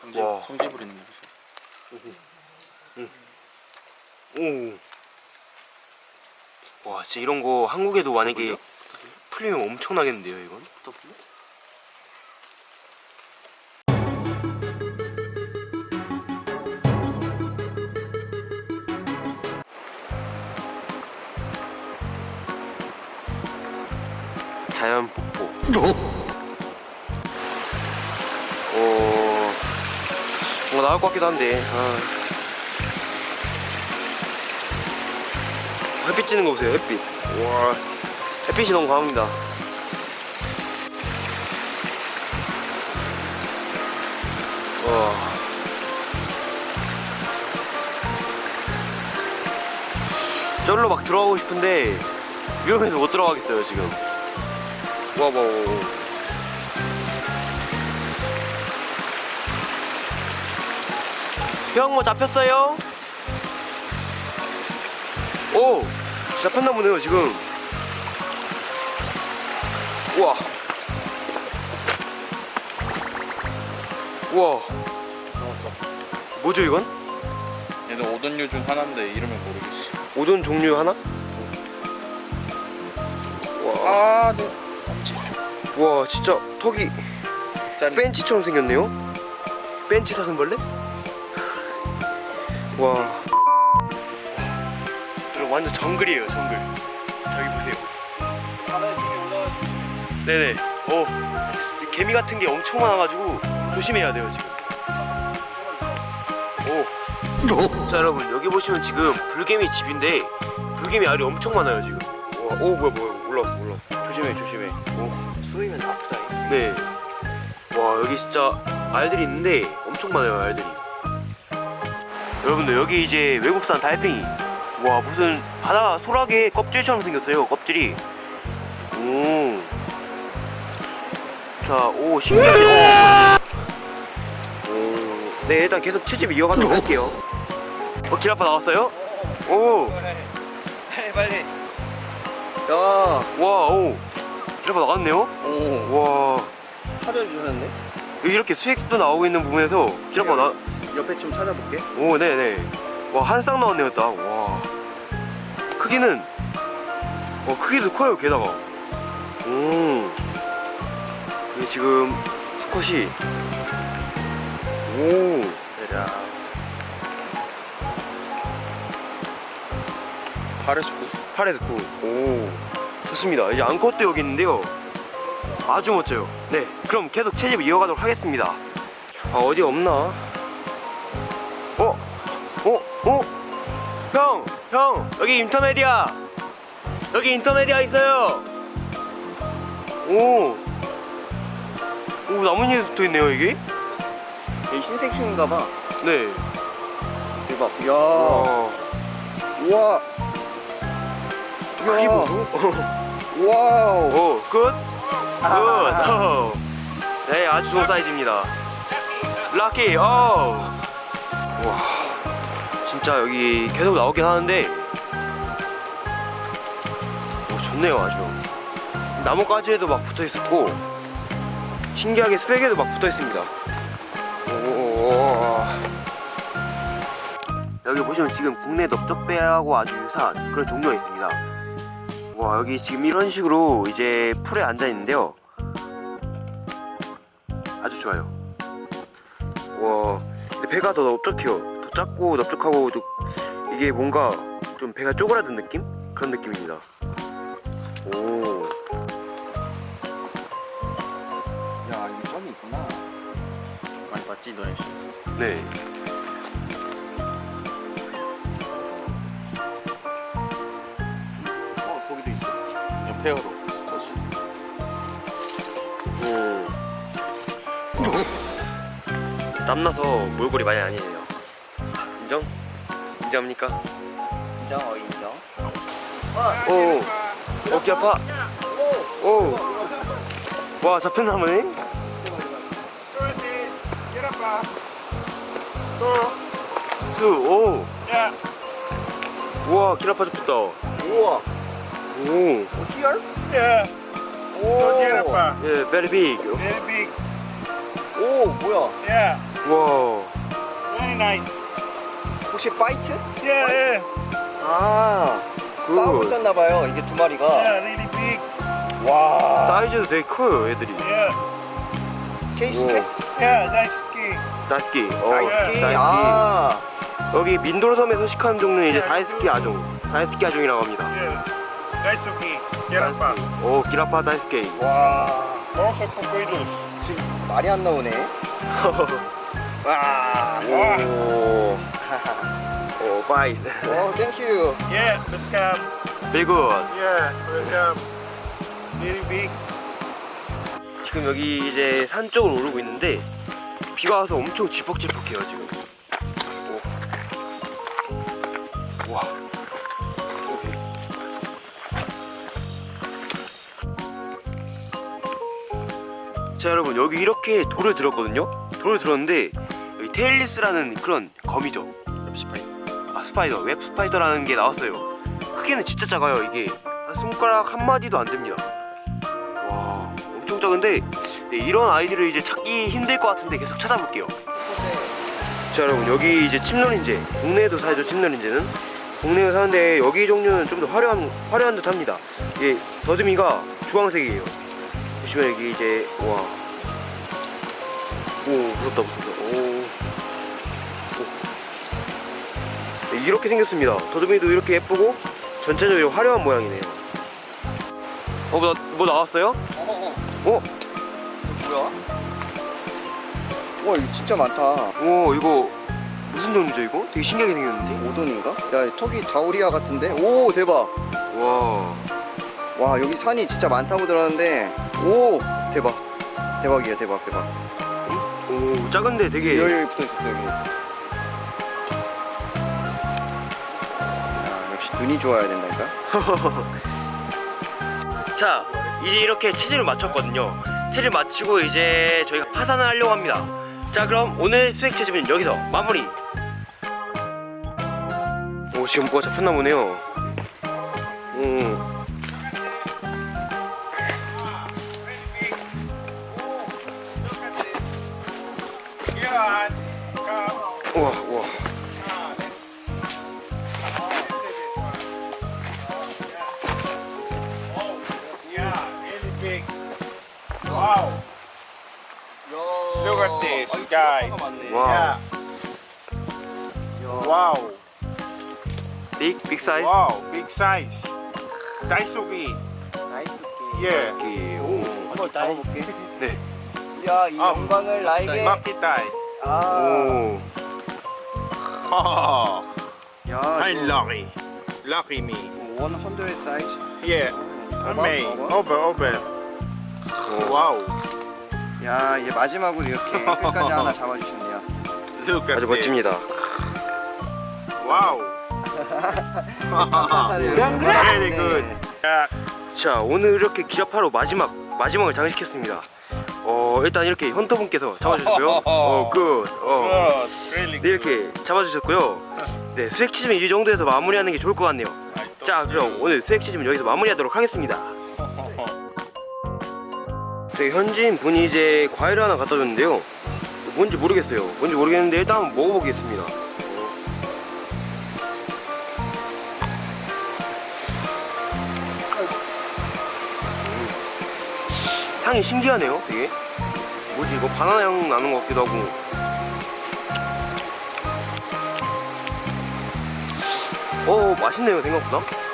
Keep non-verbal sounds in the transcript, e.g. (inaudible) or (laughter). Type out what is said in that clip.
성지, 와. 성지 부리는 거죠. 오. 와 진짜 이런 거 한국에도 만약에 풀리면 엄청나겠는데요 이건? 자연 폭포. 나올 것 같기도 한데. 아. 햇빛 찌는 거 보세요, 햇빛. 와, 햇빛이 너무 강합니다. 와. 저기로 막 들어가고 싶은데 위험해서 못 들어가겠어요 지금. 와, 와, 와. 형, 뭐 잡혔어요? 오! 잡혔나 보네요, 지금. 우와. 우와. 뭐죠, 이건? 얘는 오돈류 중 하나인데 이름을 모르겠어. 오돈 종류 하나? 와. 아, 네. 엄지. 우와, 진짜 턱이 짠. 벤치처럼 생겼네요? 벤치 사슴벌레? 와. 여러분 완전 정글이에요, 정글. 저기 보세요. 네네. 어. 이 개미 같은 게 엄청 많아가지고 조심해야 돼요, 지금. 오. 자, 여러분 여기 보시면 지금 불개미 집인데 불개미 알이 엄청 많아요, 지금. 와, 오 뭐야 뭐야 올라왔어 올라왔어. 조심해 조심해. 오. 쏘이면 아프다. 네. 와 여기 진짜 알들이 있는데 엄청 많아요 알들이. 여러분들 여기 이제 외국산 달팽이. 와 무슨 바다 소라게 껍질처럼 생겼어요 껍질이. 오. 자, 오 신기하게. 오. 오. 네 일단 계속 채집 이어가도록 할게요. 어 기라파 나왔어요? 오. 빨리 빨리. 야. 와 오. 기라파 나왔네요? 오. 와. 찾아주셨네. 여기 이렇게 수액도 나오고 있는 부분에서 기라파 나. 옆에 좀 찾아볼게. 오 네네. 와한 쌍 나왔네요 딱와. 크기는 와 크기도 커요 게다가. 오 이게 지금 수컷이 오. 대략. 8에서 9. 8에서 9오. 좋습니다. 이제 앙컷도 여기 있는데요. 아주 멋져요. 네 그럼 계속 채집 이어가도록 하겠습니다. 아 어디 없나? 어? 어? 어? 형! 형! 여기 인터메디아 여기 인터메디아 있어요 오! 오 나뭇잎에 붙어있네요 이게? 얘 흰색충인가 봐. 네 대박. 야. 와 우와. 야. 보소 wow. 오, good? Good. 오. 네, 아주 좋은 사이즈입니다. Lucky. 오. 와. 진짜 여기 계속 나오긴 하는데 오, 좋네요, 아주. 나뭇가지에도 막 붙어 있었고 신기하게 수액에도 막 붙어 있습니다. 오. 여기 보시면 지금 국내 넓적배하고 아주 유사한 그런 종류가 있습니다. 와 여기 지금 이런 식으로 이제 풀에 앉아 있는데요 아주 좋아요 와 배가 더 넓적해요 더 작고 넓적하고 또 이게 뭔가 좀 배가 쪼그라든 느낌? 그런 느낌입니다 오 야, 여기 점이 있구나. 많이 봤지, 너네? 네. 어, 거기도 있어. 오. 땀나서 몰골이 많이 아니에요 인정? 인정합니까? 인정, 어, 인정. 오 어깨 아파 오와 잡혔나 보네 투오 우와 기라파 잡혔다 우와. 오 어디야? Yeah, 오. Giraffe. 예, very big Very big. 오. 오 뭐야 Yeah, 와 very nice. 혹시 파이트? Yeah, yeah, 아 굿. 싸우고 있었나봐요 이게 두 마리가 yeah, really big. 와 사이즈도 되게 커요 애들이 케이스케? yeah, nice ski. 다이스키 어, 다이스키 다이스 키. 아 여기 민도섬에 서식하는 종류는 이제 다이스키 아종 다이스키 아종이라고 합니다 ski. Gerapa. 오 기라파 다이스키 Wow. Also cockroaches. 지금 말이 안 나오네 (laughs) Wow. 오, 오 파이 어 thank you Yeah, welcome. very good Yeah, welcome. Very big. 지금 여기 이제 산 쪽으로 오르고 있는데 비가 와서 엄청 지퍽지퍽해요 지금 오. 와 자 여러분 여기 이렇게 돌을 들었거든요 돌을 들었는데 여기 tailless라는 그런 거미죠 spider whip spider라는 게 나왔어요. 크기는 진짜 작아요 이게. 한 손가락 한 마디도 안 됩니다. 와 엄청 작은데 네, 이런 아이들을 이제 찾기 힘들 것 같은데 계속 찾아볼게요. 자 여러분 여기 이제 침노린재 국내에도 살죠 침노린재는. 국내에 사는데 여기 종류는 좀 더 화려한 화려한 듯합니다. 이게 더듬이가 주황색이에요. 보시면 여기 이제 와. 오 무섭다 무섭다 이렇게 생겼습니다. 더듬이도 이렇게 예쁘고 전체적으로 화려한 모양이네요. 어, 뭐, 뭐 나왔어요? 어 어 어? 뭐야? 와 이거 진짜 많다 오, 이거 무슨 종류죠 이거? 되게 신기하게 생겼는데? 오돈인가? 야 턱이 다우리아 같은데? 오 대박 와, 와 여기 산이 진짜 많다고 들었는데 오 대박 대박이야 대박 대박 오, 작은데 되게 여기 여기 붙어있었어 여기 눈이 좋아야 된다니까 (laughs) 자, 이제 이렇게 체질을 맞췄거든요. 체질 맞추고 이제 저희가 파산을 하려고 합니다. 자, 그럼 오늘 수액 체집은 여기서 마무리. 오, 지금 뭐가 잡혔나 보네요. 오. At this, guys. 와우. Yeah. Wow. 빅, 빅 사이즈. Wow, big size. Daisuki. Yeah. 이렇게, 오. 한번 잡아볼게 네. 야 이 아, 영광을 나에게 Makitai. 아, 오. Oh, 야 I'm 이거 lucky. Lucky me. 100 사이즈 Yeah. 봐봐, Me. 봐봐. Over, over. 오. Wow. 야 이제 마지막으로 이렇게 끝까지 하나 잡아주셨네요 아주. 멋집니다. Very good. Yeah. 자, 오늘 이렇게 기라파로 마지막 마지막을 장식했습니다. 어, 일단 이렇게 헌터분께서 잡아주셨고요. (laughs) 어, good. 어. 네. 이렇게 잡아주셨고요. 네, 수액 채집은 이 정도에서 마무리하는 게 좋을 것 같네요. 자, 그럼 오늘 수액 치즈는 여기서 마무리하도록 하겠습니다. 네, 현지인 분이 이제 과일을 하나 갖다 줬는데요. 뭔지 모르겠어요. 뭔지 모르겠는데 일단 한번 먹어보겠습니다. 음. 향이 신기하네요, 되게. 뭐지, 이거 바나나 향 나는 것 같기도 하고. 어, 맛있네요, 생각보다.